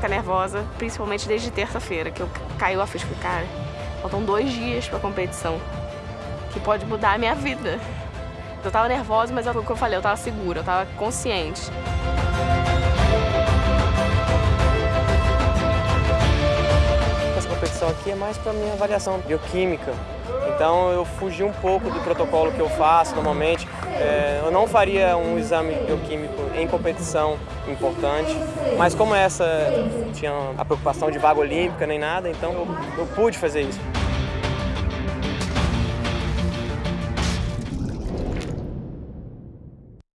ficar nervosa, principalmente desde terça-feira, que eu caiu a ficha. Cara, faltam dois dias pra competição, que pode mudar a minha vida. Eu tava nervosa, mas é o que eu falei, eu tava segura, eu tava consciente. Essa competição aqui é mais para minha avaliação bioquímica. Então eu fugi um pouco do protocolo que eu faço normalmente. É, eu não faria um exame bioquímico em competição importante, mas como essa tinha a preocupação de vaga olímpica nem nada, então eu, eu pude fazer isso.